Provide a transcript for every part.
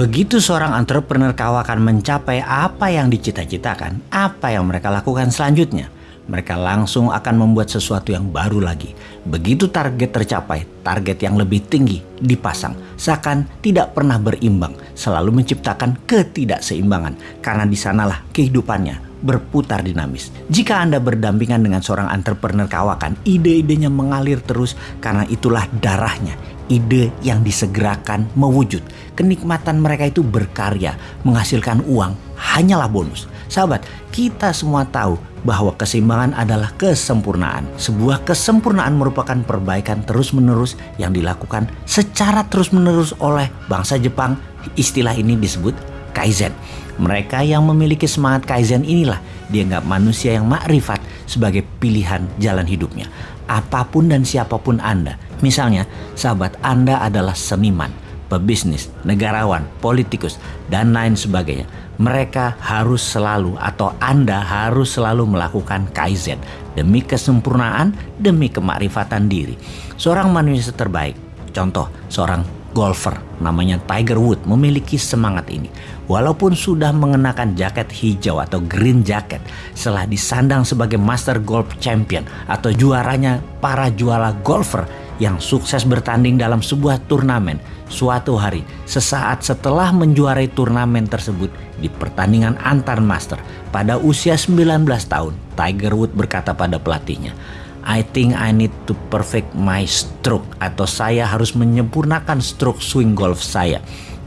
Begitu seorang entrepreneur kawakan mencapai apa yang dicita-citakan, apa yang mereka lakukan selanjutnya? Mereka langsung akan membuat sesuatu yang baru lagi. Begitu target tercapai, target yang lebih tinggi dipasang. Seakan tidak pernah berimbang, selalu menciptakan ketidakseimbangan. Karena di sanalah kehidupannya berputar dinamis. Jika Anda berdampingan dengan seorang entrepreneur kawakan, ide-idenya mengalir terus karena itulah darahnya, ide yang disegerakan mewujud. Kenikmatan mereka itu berkarya, menghasilkan uang, hanyalah bonus. Sahabat, kita semua tahu bahwa keseimbangan adalah kesempurnaan. Sebuah kesempurnaan merupakan perbaikan terus-menerus yang dilakukan secara terus-menerus oleh bangsa Jepang. Istilah ini disebut Kaizen. Mereka yang memiliki semangat Kaizen inilah dianggap manusia yang makrifat sebagai pilihan jalan hidupnya. Apa pun dan siapa pun Anda, Misalnya, sahabat Anda adalah seniman, pebisnis, negarawan, politikus, dan lain sebagainya. Mereka harus selalu atau Anda harus selalu melakukan kaizen demi kesempurnaan, demi kemakrifatan diri. Seorang manusia terbaik, contoh seorang golfer namanya Tiger Wood memiliki semangat ini. Walaupun sudah mengenakan jaket hijau atau green jacket setelah disandang sebagai Master Golf Champion atau juaranya para juara golfer yang sukses bertanding dalam sebuah turnamen suatu hari sesaat setelah menjuarai turnamen tersebut di pertandingan antar master pada usia 19 tahun Tiger Woods berkata pada pelatihnya I think I need to perfect my stroke atau saya harus menyempurnakan stroke swing golf saya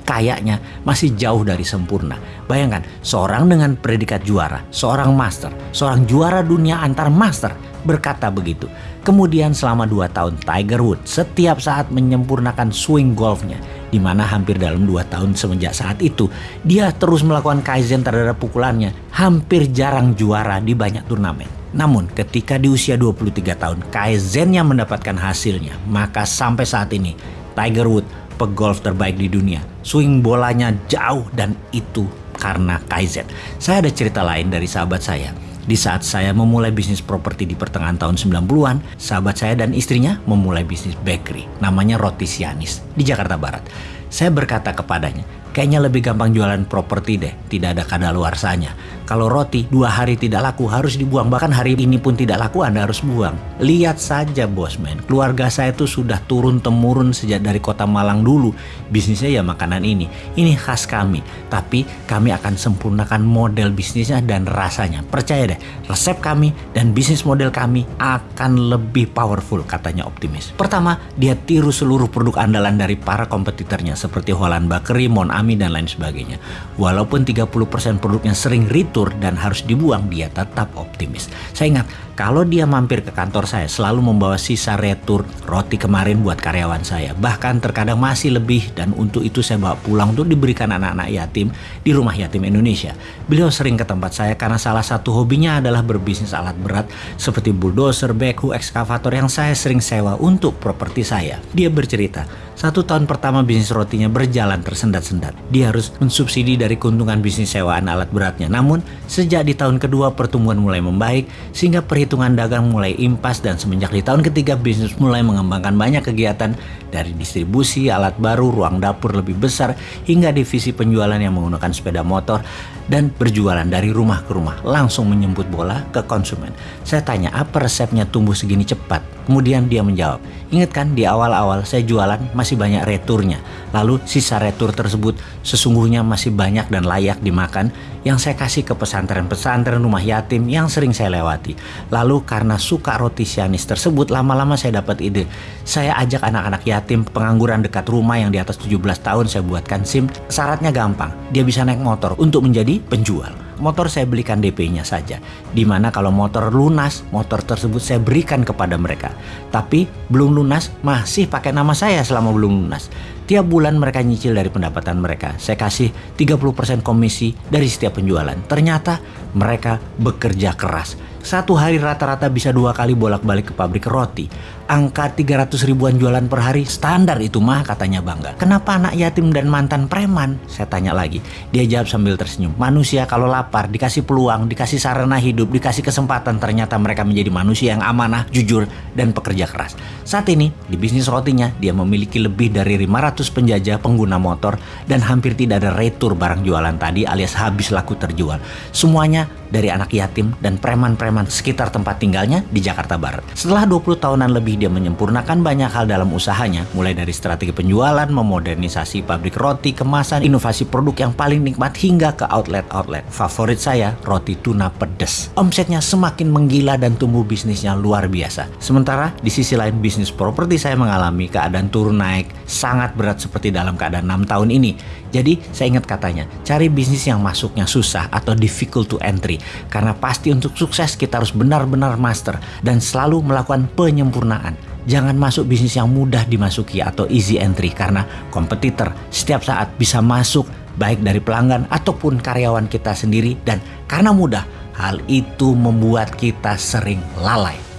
kayaknya masih jauh dari sempurna. Bayangkan, seorang dengan predikat juara, seorang master, seorang juara dunia antar master berkata begitu. Kemudian selama dua tahun Tiger Woods setiap saat menyempurnakan swing golfnya di mana hampir dalam dua tahun semenjak saat itu dia terus melakukan kaizen terhadap pukulannya hampir jarang juara di banyak turnamen. Namun ketika di usia 23 tahun kaizennya mendapatkan hasilnya maka sampai saat ini Tiger Woods pegolf terbaik di dunia. Swing bolanya jauh dan itu karena kaizen. Saya ada cerita lain dari sahabat saya di saat saya memulai bisnis properti di pertengahan tahun 90-an, sahabat saya dan istrinya memulai bisnis bakery, namanya Roti Sianis, di Jakarta Barat. Saya berkata kepadanya, Kayaknya lebih gampang jualan properti deh, tidak ada kadaluarsanya. Kalau roti dua hari tidak laku harus dibuang, bahkan hari ini pun tidak laku Anda harus buang. Lihat saja bosman, keluarga saya itu sudah turun temurun sejak dari kota Malang dulu. Bisnisnya ya makanan ini, ini khas kami. Tapi kami akan sempurnakan model bisnisnya dan rasanya. Percaya deh, resep kami dan bisnis model kami akan lebih powerful katanya optimis. Pertama, dia tiru seluruh produk andalan dari para kompetitornya seperti Holland Bakery, Mon kami dan lain sebagainya. Walaupun 30% produknya sering retur dan harus dibuang, dia tetap optimis. Saya ingat, kalau dia mampir ke kantor saya selalu membawa sisa retur roti kemarin buat karyawan saya. Bahkan terkadang masih lebih dan untuk itu saya bawa pulang untuk diberikan anak-anak yatim di rumah yatim Indonesia. Beliau sering ke tempat saya karena salah satu hobinya adalah berbisnis alat berat seperti bulldozer, backhoe, ekskavator yang saya sering sewa untuk properti saya. Dia bercerita, satu tahun pertama bisnis rotinya berjalan tersendat-sendat. Dia harus mensubsidi dari keuntungan bisnis sewaan alat beratnya. Namun, sejak di tahun kedua pertumbuhan mulai membaik, sehingga perhitungan dagang mulai impas dan semenjak di tahun ketiga bisnis mulai mengembangkan banyak kegiatan dari distribusi alat baru, ruang dapur lebih besar, hingga divisi penjualan yang menggunakan sepeda motor dan berjualan dari rumah ke rumah, langsung menyebut bola ke konsumen. Saya tanya, apa resepnya tumbuh segini cepat? Kemudian dia menjawab, ingat kan di awal-awal saya jualan masih banyak returnya. Lalu sisa retur tersebut sesungguhnya masih banyak dan layak dimakan yang saya kasih ke pesantren-pesantren rumah yatim yang sering saya lewati. Lalu karena suka roti sianis tersebut lama-lama saya dapat ide. Saya ajak anak-anak yatim pengangguran dekat rumah yang di atas 17 tahun saya buatkan SIM. Syaratnya gampang, dia bisa naik motor untuk menjadi penjual motor saya belikan DP-nya saja. Di mana kalau motor lunas, motor tersebut saya berikan kepada mereka. Tapi belum lunas, masih pakai nama saya selama belum lunas. Tiap bulan mereka nyicil dari pendapatan mereka. Saya kasih 30% komisi dari setiap penjualan. Ternyata mereka bekerja keras. Satu hari rata-rata bisa dua kali bolak-balik ke pabrik roti. Angka 300 ribuan jualan per hari standar itu mah katanya bangga. Kenapa anak yatim dan mantan preman? Saya tanya lagi. Dia jawab sambil tersenyum. Manusia kalau lapar dikasih peluang, dikasih sarana hidup, dikasih kesempatan ternyata mereka menjadi manusia yang amanah, jujur, dan pekerja keras. Saat ini di bisnis rotinya dia memiliki lebih dari 500 penjajah pengguna motor dan hampir tidak ada retur barang jualan tadi alias habis laku terjual. Semuanya dari anak yatim dan preman-preman sekitar tempat tinggalnya di Jakarta Barat. Setelah 20 tahunan lebih dia menyempurnakan banyak hal dalam usahanya, mulai dari strategi penjualan, memodernisasi pabrik roti, kemasan, inovasi produk yang paling nikmat hingga ke outlet-outlet. Favorit saya, roti tuna pedas. Omsetnya semakin menggila dan tumbuh bisnisnya luar biasa. Sementara di sisi lain bisnis properti saya mengalami keadaan turun naik sangat berat seperti dalam keadaan 6 tahun ini. Jadi saya ingat katanya, cari bisnis yang masuknya susah atau difficult to entry karena pasti untuk sukses kita harus benar-benar master dan selalu melakukan penyempurnaan. Jangan masuk bisnis yang mudah dimasuki atau easy entry karena kompetitor setiap saat bisa masuk baik dari pelanggan ataupun karyawan kita sendiri dan karena mudah hal itu membuat kita sering lalai.